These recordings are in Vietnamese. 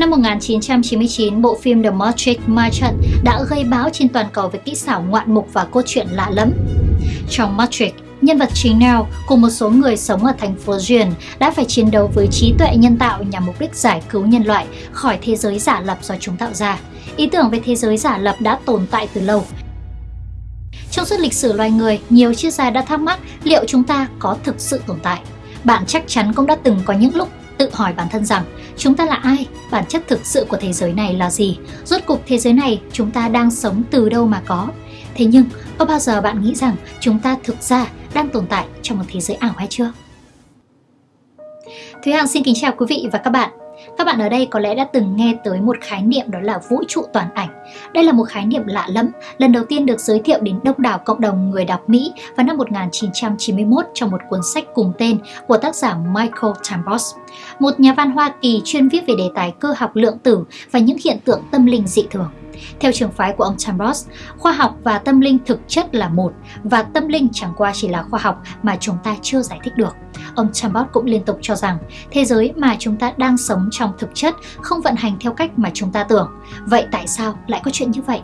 Năm 1999, bộ phim The Matrix ma trận đã gây bão trên toàn cầu với kỹ xảo ngoạn mục và câu chuyện lạ lẫm. Trong Matrix, nhân vật chính Neo cùng một số người sống ở thành phố Duyên đã phải chiến đấu với trí tuệ nhân tạo nhằm mục đích giải cứu nhân loại khỏi thế giới giả lập do chúng tạo ra. Ý tưởng về thế giới giả lập đã tồn tại từ lâu. Trong suốt lịch sử loài người, nhiều triết gia đã thắc mắc liệu chúng ta có thực sự tồn tại. Bạn chắc chắn cũng đã từng có những lúc tự hỏi bản thân rằng chúng ta là ai, bản chất thực sự của thế giới này là gì, rốt cục thế giới này chúng ta đang sống từ đâu mà có. Thế nhưng, có bao giờ bạn nghĩ rằng chúng ta thực ra đang tồn tại trong một thế giới ảo hay chưa? Thúy Hằng xin kính chào quý vị và các bạn. Các bạn ở đây có lẽ đã từng nghe tới một khái niệm đó là vũ trụ toàn ảnh. Đây là một khái niệm lạ lẫm, lần đầu tiên được giới thiệu đến đông đảo cộng đồng người đọc Mỹ vào năm 1991 trong một cuốn sách cùng tên của tác giả Michael Tambos, một nhà văn Hoa Kỳ chuyên viết về đề tài cơ học lượng tử và những hiện tượng tâm linh dị thường. Theo trường phái của ông Chambers, khoa học và tâm linh thực chất là một và tâm linh chẳng qua chỉ là khoa học mà chúng ta chưa giải thích được. Ông Chambers cũng liên tục cho rằng thế giới mà chúng ta đang sống trong thực chất không vận hành theo cách mà chúng ta tưởng. Vậy tại sao lại có chuyện như vậy?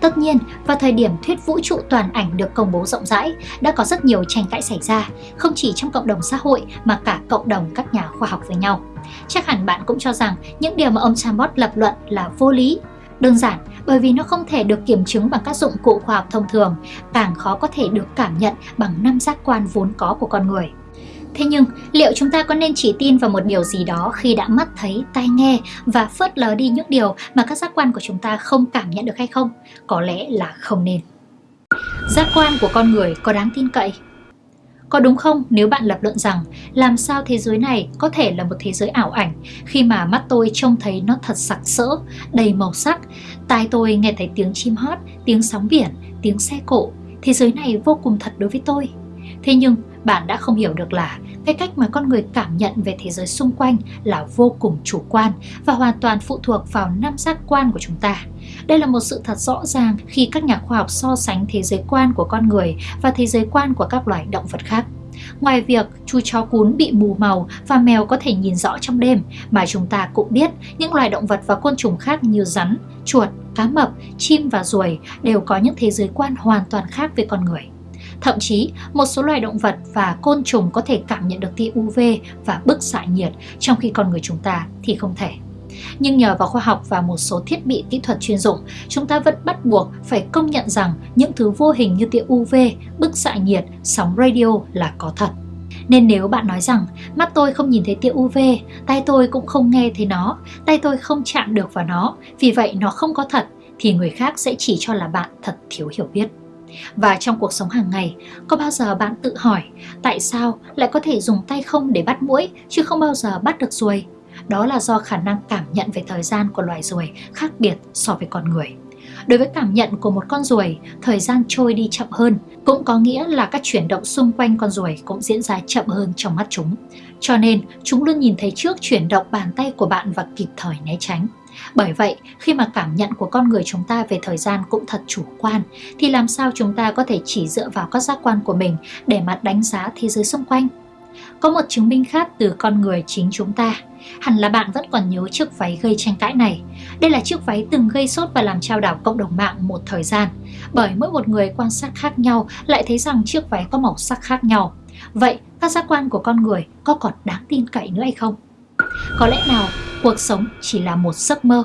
Tất nhiên, vào thời điểm thuyết vũ trụ toàn ảnh được công bố rộng rãi, đã có rất nhiều tranh cãi xảy ra, không chỉ trong cộng đồng xã hội mà cả cộng đồng các nhà khoa học với nhau. Chắc hẳn bạn cũng cho rằng những điều mà ông Chambot lập luận là vô lý, Đơn giản bởi vì nó không thể được kiểm chứng bằng các dụng cụ khoa học thông thường, càng khó có thể được cảm nhận bằng năm giác quan vốn có của con người. Thế nhưng, liệu chúng ta có nên chỉ tin vào một điều gì đó khi đã mắt thấy, tai nghe và phớt lờ đi những điều mà các giác quan của chúng ta không cảm nhận được hay không? Có lẽ là không nên. Giác quan của con người có đáng tin cậy? Có đúng không nếu bạn lập luận rằng làm sao thế giới này có thể là một thế giới ảo ảnh khi mà mắt tôi trông thấy nó thật sặc sỡ, đầy màu sắc, tai tôi nghe thấy tiếng chim hót, tiếng sóng biển, tiếng xe cộ. Thế giới này vô cùng thật đối với tôi. Thế nhưng bạn đã không hiểu được là cái cách mà con người cảm nhận về thế giới xung quanh là vô cùng chủ quan và hoàn toàn phụ thuộc vào năm giác quan của chúng ta. Đây là một sự thật rõ ràng khi các nhà khoa học so sánh thế giới quan của con người và thế giới quan của các loài động vật khác. Ngoài việc chú chó cún bị mù màu và mèo có thể nhìn rõ trong đêm, mà chúng ta cũng biết những loài động vật và côn trùng khác như rắn, chuột, cá mập, chim và ruồi đều có những thế giới quan hoàn toàn khác với con người. Thậm chí, một số loài động vật và côn trùng có thể cảm nhận được tia UV và bức xạ nhiệt, trong khi con người chúng ta thì không thể. Nhưng nhờ vào khoa học và một số thiết bị kỹ thuật chuyên dụng, chúng ta vẫn bắt buộc phải công nhận rằng những thứ vô hình như tia UV, bức xạ nhiệt, sóng radio là có thật. Nên nếu bạn nói rằng mắt tôi không nhìn thấy tia UV, tay tôi cũng không nghe thấy nó, tay tôi không chạm được vào nó, vì vậy nó không có thật, thì người khác sẽ chỉ cho là bạn thật thiếu hiểu biết. Và trong cuộc sống hàng ngày, có bao giờ bạn tự hỏi tại sao lại có thể dùng tay không để bắt mũi chứ không bao giờ bắt được ruồi? Đó là do khả năng cảm nhận về thời gian của loài ruồi khác biệt so với con người. Đối với cảm nhận của một con ruồi, thời gian trôi đi chậm hơn, cũng có nghĩa là các chuyển động xung quanh con ruồi cũng diễn ra chậm hơn trong mắt chúng. Cho nên, chúng luôn nhìn thấy trước chuyển động bàn tay của bạn và kịp thời né tránh. Bởi vậy, khi mà cảm nhận của con người chúng ta về thời gian cũng thật chủ quan, thì làm sao chúng ta có thể chỉ dựa vào các giác quan của mình để mà đánh giá thế giới xung quanh? Có một chứng minh khác từ con người chính chúng ta. Hẳn là bạn vẫn còn nhớ chiếc váy gây tranh cãi này. Đây là chiếc váy từng gây sốt và làm trao đảo cộng đồng mạng một thời gian. Bởi mỗi một người quan sát khác nhau lại thấy rằng chiếc váy có màu sắc khác nhau. Vậy các giác quan của con người có còn đáng tin cậy nữa hay không? Có lẽ nào cuộc sống chỉ là một giấc mơ?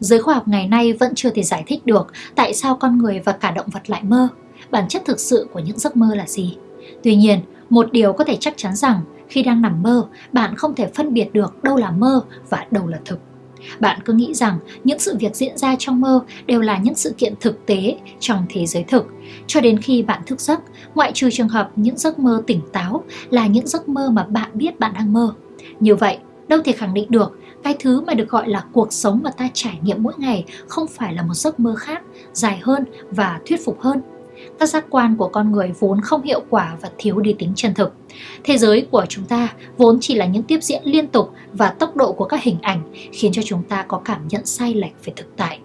Giới khoa học ngày nay vẫn chưa thể giải thích được tại sao con người và cả động vật lại mơ. Bản chất thực sự của những giấc mơ là gì? Tuy nhiên, một điều có thể chắc chắn rằng khi đang nằm mơ, bạn không thể phân biệt được đâu là mơ và đâu là thực. Bạn cứ nghĩ rằng những sự việc diễn ra trong mơ đều là những sự kiện thực tế trong thế giới thực, cho đến khi bạn thức giấc, ngoại trừ trường hợp những giấc mơ tỉnh táo là những giấc mơ mà bạn biết bạn đang mơ. Như vậy, đâu thể khẳng định được cái thứ mà được gọi là cuộc sống mà ta trải nghiệm mỗi ngày không phải là một giấc mơ khác, dài hơn và thuyết phục hơn các giác quan của con người vốn không hiệu quả và thiếu đi tính chân thực. Thế giới của chúng ta vốn chỉ là những tiếp diễn liên tục và tốc độ của các hình ảnh khiến cho chúng ta có cảm nhận sai lệch về thực tại.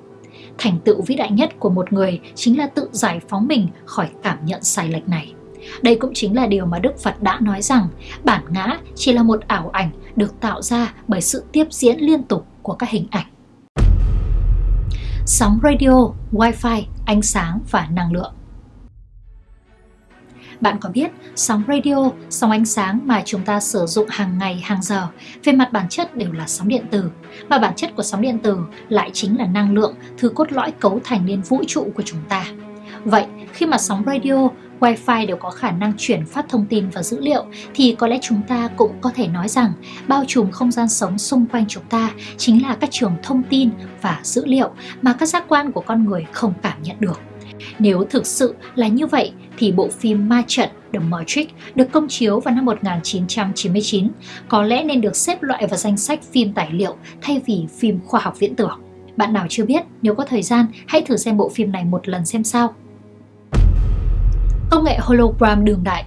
Thành tựu vĩ đại nhất của một người chính là tự giải phóng mình khỏi cảm nhận sai lệch này. Đây cũng chính là điều mà Đức Phật đã nói rằng bản ngã chỉ là một ảo ảnh được tạo ra bởi sự tiếp diễn liên tục của các hình ảnh. Sóng radio, wifi, ánh sáng và năng lượng bạn có biết sóng radio, sóng ánh sáng mà chúng ta sử dụng hàng ngày, hàng giờ về mặt bản chất đều là sóng điện tử, mà bản chất của sóng điện tử lại chính là năng lượng, thứ cốt lõi cấu thành nên vũ trụ của chúng ta. Vậy, khi mà sóng radio, Wi-Fi đều có khả năng chuyển phát thông tin và dữ liệu thì có lẽ chúng ta cũng có thể nói rằng bao trùm không gian sống xung quanh chúng ta chính là các trường thông tin và dữ liệu mà các giác quan của con người không cảm nhận được. Nếu thực sự là như vậy thì bộ phim Ma trận The Matrix được công chiếu vào năm 1999 có lẽ nên được xếp loại vào danh sách phim tài liệu thay vì phim khoa học viễn tưởng. Bạn nào chưa biết, nếu có thời gian, hãy thử xem bộ phim này một lần xem sao. Công nghệ hologram đường đại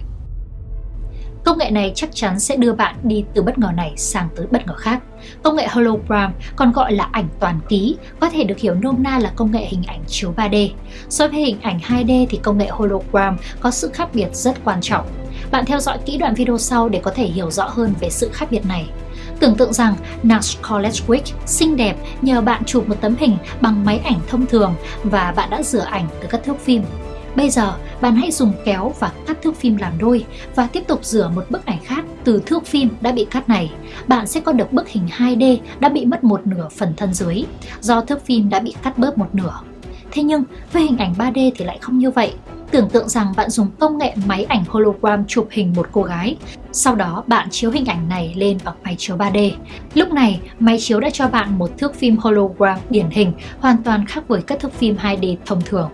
Công nghệ này chắc chắn sẽ đưa bạn đi từ bất ngờ này sang tới bất ngờ khác. Công nghệ hologram còn gọi là ảnh toàn ký, có thể được hiểu nôm na là công nghệ hình ảnh chiếu 3D. So với hình ảnh 2D thì công nghệ hologram có sự khác biệt rất quan trọng. Bạn theo dõi kỹ đoạn video sau để có thể hiểu rõ hơn về sự khác biệt này. Tưởng tượng rằng Nash College Week xinh đẹp nhờ bạn chụp một tấm hình bằng máy ảnh thông thường và bạn đã rửa ảnh từ các thước phim. Bây giờ, bạn hãy dùng kéo và cắt thước phim làm đôi và tiếp tục rửa một bức ảnh khác từ thước phim đã bị cắt này. Bạn sẽ có được bức hình 2D đã bị mất một nửa phần thân dưới do thước phim đã bị cắt bớt một nửa. Thế nhưng với hình ảnh 3D thì lại không như vậy. Tưởng tượng rằng bạn dùng công nghệ máy ảnh hologram chụp hình một cô gái. Sau đó bạn chiếu hình ảnh này lên bằng máy chiếu 3D. Lúc này, máy chiếu đã cho bạn một thước phim hologram điển hình hoàn toàn khác với các thước phim 2D thông thường.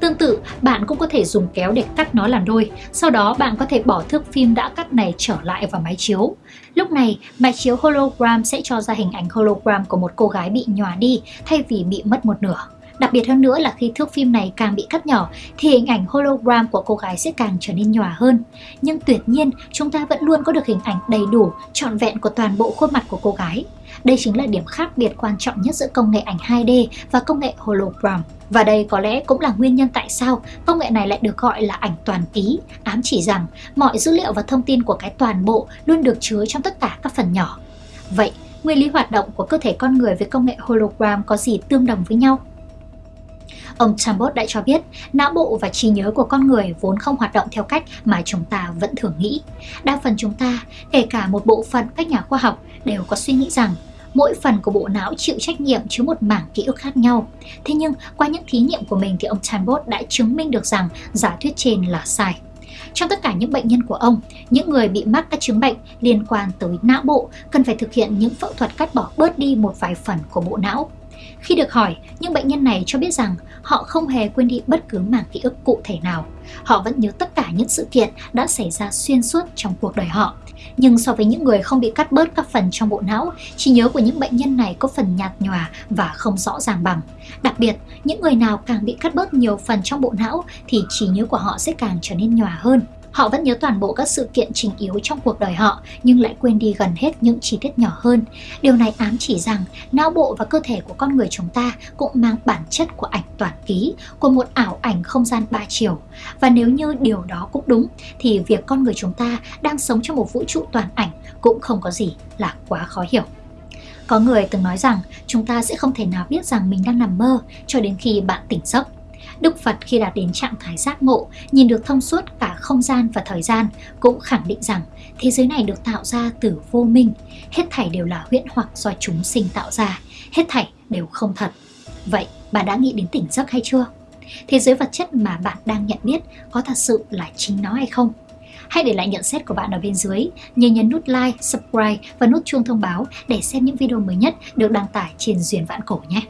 Tương tự, bạn cũng có thể dùng kéo để cắt nó làm đôi, sau đó bạn có thể bỏ thước phim đã cắt này trở lại vào máy chiếu. Lúc này, máy chiếu hologram sẽ cho ra hình ảnh hologram của một cô gái bị nhòa đi thay vì bị mất một nửa. Đặc biệt hơn nữa là khi thước phim này càng bị cắt nhỏ thì hình ảnh hologram của cô gái sẽ càng trở nên nhòa hơn. Nhưng tuyệt nhiên, chúng ta vẫn luôn có được hình ảnh đầy đủ, trọn vẹn của toàn bộ khuôn mặt của cô gái. Đây chính là điểm khác biệt quan trọng nhất giữa công nghệ ảnh 2D và công nghệ hologram. Và đây có lẽ cũng là nguyên nhân tại sao công nghệ này lại được gọi là ảnh toàn ký, ám chỉ rằng mọi dữ liệu và thông tin của cái toàn bộ luôn được chứa trong tất cả các phần nhỏ. Vậy, nguyên lý hoạt động của cơ thể con người với công nghệ hologram có gì tương đồng với nhau? Ông Chambot đã cho biết, não bộ và trí nhớ của con người vốn không hoạt động theo cách mà chúng ta vẫn thường nghĩ. Đa phần chúng ta, kể cả một bộ phận các nhà khoa học, đều có suy nghĩ rằng mỗi phần của bộ não chịu trách nhiệm chứa một mảng ký ức khác nhau. Thế nhưng, qua những thí nghiệm của mình thì ông Chambot đã chứng minh được rằng giả thuyết trên là sai. Trong tất cả những bệnh nhân của ông, những người bị mắc các chứng bệnh liên quan tới não bộ cần phải thực hiện những phẫu thuật cắt bỏ bớt đi một vài phần của bộ não. Khi được hỏi, những bệnh nhân này cho biết rằng họ không hề quên đi bất cứ mảng ký ức cụ thể nào. Họ vẫn nhớ tất cả những sự kiện đã xảy ra xuyên suốt trong cuộc đời họ. Nhưng so với những người không bị cắt bớt các phần trong bộ não, trí nhớ của những bệnh nhân này có phần nhạt nhòa và không rõ ràng bằng. Đặc biệt, những người nào càng bị cắt bớt nhiều phần trong bộ não thì trí nhớ của họ sẽ càng trở nên nhòa hơn. Họ vẫn nhớ toàn bộ các sự kiện chính yếu trong cuộc đời họ nhưng lại quên đi gần hết những chi tiết nhỏ hơn. Điều này ám chỉ rằng não bộ và cơ thể của con người chúng ta cũng mang bản chất của ảnh toàn ký, của một ảo ảnh không gian ba chiều. Và nếu như điều đó cũng đúng thì việc con người chúng ta đang sống trong một vũ trụ toàn ảnh cũng không có gì là quá khó hiểu. Có người từng nói rằng chúng ta sẽ không thể nào biết rằng mình đang nằm mơ cho đến khi bạn tỉnh giấc. Đức Phật khi đạt đến trạng thái giác ngộ, nhìn được thông suốt cả không gian và thời gian, cũng khẳng định rằng thế giới này được tạo ra từ vô minh, hết thảy đều là huyễn hoặc do chúng sinh tạo ra, hết thảy đều không thật. Vậy, bạn đã nghĩ đến tỉnh giấc hay chưa? Thế giới vật chất mà bạn đang nhận biết có thật sự là chính nó hay không? Hãy để lại nhận xét của bạn ở bên dưới, nhớ nhấn nút like, subscribe và nút chuông thông báo để xem những video mới nhất được đăng tải trên Duyên Vạn Cổ nhé.